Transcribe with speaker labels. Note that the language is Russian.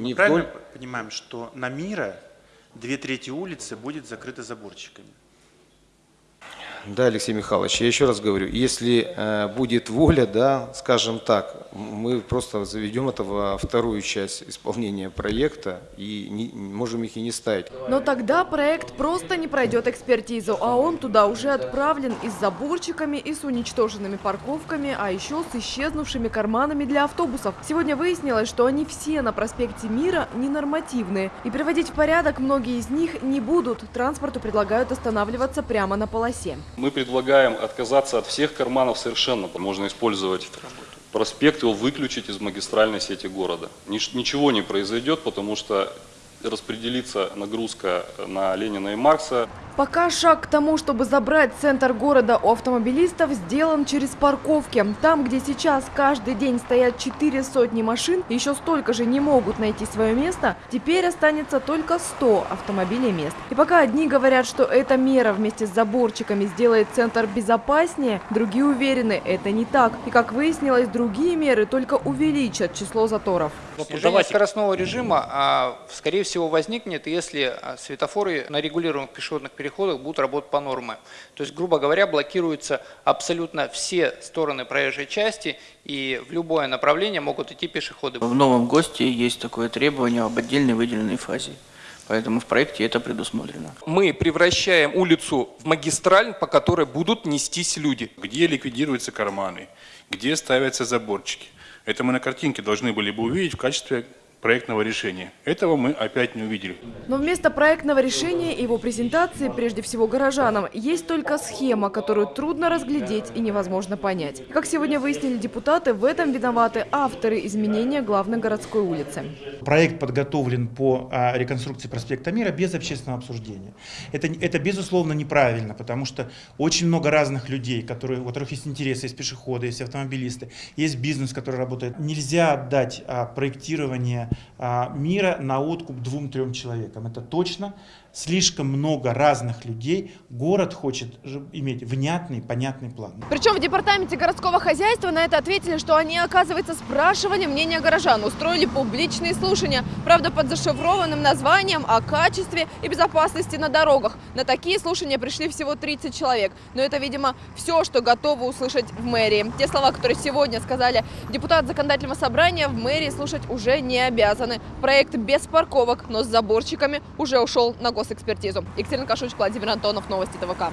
Speaker 1: Не
Speaker 2: Правильно
Speaker 1: вдоль-
Speaker 2: понимаем, что на Мира две трети улицы будет закрыты заборчиками?
Speaker 1: Да, Алексей Михайлович, я еще раз говорю, если э, будет воля, да, скажем так, мы просто заведем это во вторую часть исполнения проекта и не- можем их и не ставить.
Speaker 3: Но тогда проект просто не пройдет экспертизу, а он туда уже отправлен и с заборчиками, и с уничтоженными парковками, а еще с исчезнувшими карманами для автобусов. Сегодня выяснилось, что они все на проспекте Мира ненормативные. И приводить в порядок многие из них не будут. Транспорту предлагают останавливаться прямо на полосе.
Speaker 4: Мы предлагаем отказаться от всех карманов совершенно. Можно использовать проспект, его выключить из магистральной сети города. Нич- Ничего не произойдет, потому что распределится нагрузка на Ленина и Маркса.
Speaker 3: Пока шаг к тому, чтобы забрать центр города у автомобилистов, сделан через парковки. Там, где сейчас каждый день стоят четыре сотни машин, еще столько же не могут найти свое место, теперь останется только 100 автомобилей мест. И пока одни говорят, что эта мера вместе с заборчиками сделает центр безопаснее, другие уверены, это не так. И как выяснилось, другие меры только увеличат число заторов.
Speaker 5: Снижение скоростного режима, а, скорее всего, возникнет, если а, светофоры на регулируемых пешеходных переходах будут работать по норме. То есть, грубо говоря, блокируются абсолютно все стороны проезжей части, и в любое направление могут идти пешеходы.
Speaker 6: В новом ГОСТе есть такое требование об отдельной выделенной фазе. Поэтому в проекте это предусмотрено.
Speaker 7: Мы превращаем улицу в магистраль, по которой будут нестись люди.
Speaker 8: где ликвидируются карманы, где ставятся заборчики. Это мы на картинке должны были бы увидеть в качестве проектного решения. Этого мы опять не увидели.
Speaker 3: Но вместо проектного решения и его презентации, прежде всего горожанам, есть только схема, которую трудно разглядеть и невозможно понять. Как сегодня выяснили депутаты, в этом виноваты авторы изменения главной городской улицы.
Speaker 9: Проект подготовлен по а, реконструкции проспекта Мира без общественного обсуждения. Это, это безусловно неправильно, потому что очень много разных людей, которые, у которых есть интересы, есть пешеходы, есть автомобилисты, есть бизнес, который работает. Нельзя отдать а, проектирование мира на откуп двум-трем человекам. Это точно. Слишком много разных людей. Город хочет иметь внятный, понятный план.
Speaker 3: Причем в департаменте городского хозяйства на это ответили, что они, оказывается, спрашивали мнение горожан, устроили публичные слушания, правда, под зашифрованным названием о качестве и безопасности на дорогах. На такие слушания пришли всего 30 человек. Но это, видимо, все, что готовы услышать в мэрии. Те слова, которые сегодня сказали депутат законодательного собрания, в мэрии слушать уже не обязаны. Проект без парковок, но с заборчиками уже ушел на госэкспертизу. Екатерина Кашуч, Владимир Антонов, Новости ТВК.